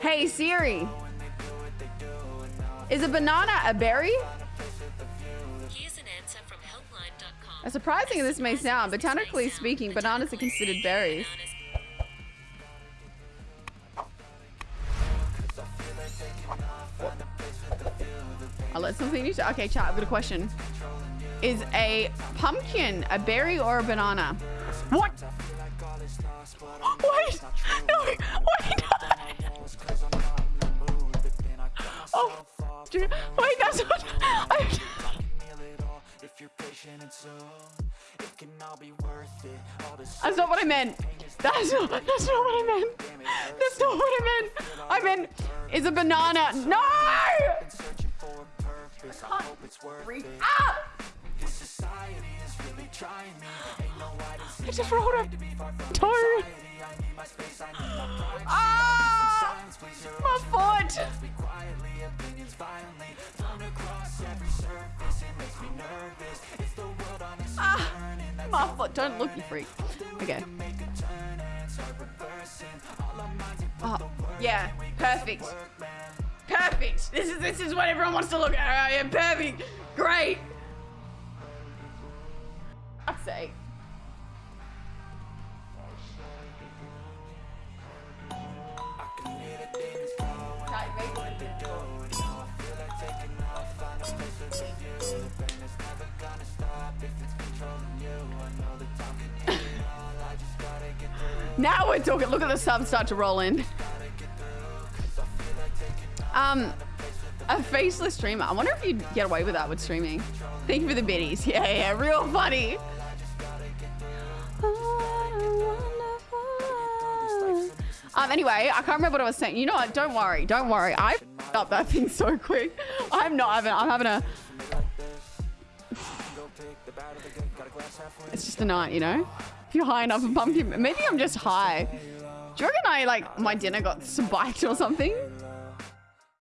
Hey Siri. Is a banana a berry? Here's an answer from helpline.com. As surprising as this may sound, botanically speaking, bananas are considered berries. I'll let something new. Okay, chat. I've got a question. Is a pumpkin a berry or a banana? What? That's what. I, that's not what I meant. That's not. That's not what I meant. That's not what I meant. I meant is a banana. No! I can't reach up. I just rolled a toe. Ah! My foot! Ah! My foot. Don't look, you freak. Okay. Oh, yeah. Perfect. Perfect. This is this is what everyone wants to look at. Right? Yeah, perfect. Great. Fuck's sake. Now we're talking. Look at the subs start to roll in. Um, a faceless streamer. I wonder if you'd get away with that with streaming. Thank you for the biddies. Yeah, yeah, real funny. Um, anyway, I can't remember what I was saying. You know what? Don't worry. Don't worry. I up that thing so quick. I'm not having. I'm having a. It's just a night, you know. If you're high enough for pumpkin, maybe I'm just high. Do you reckon I like my dinner got spiked or something?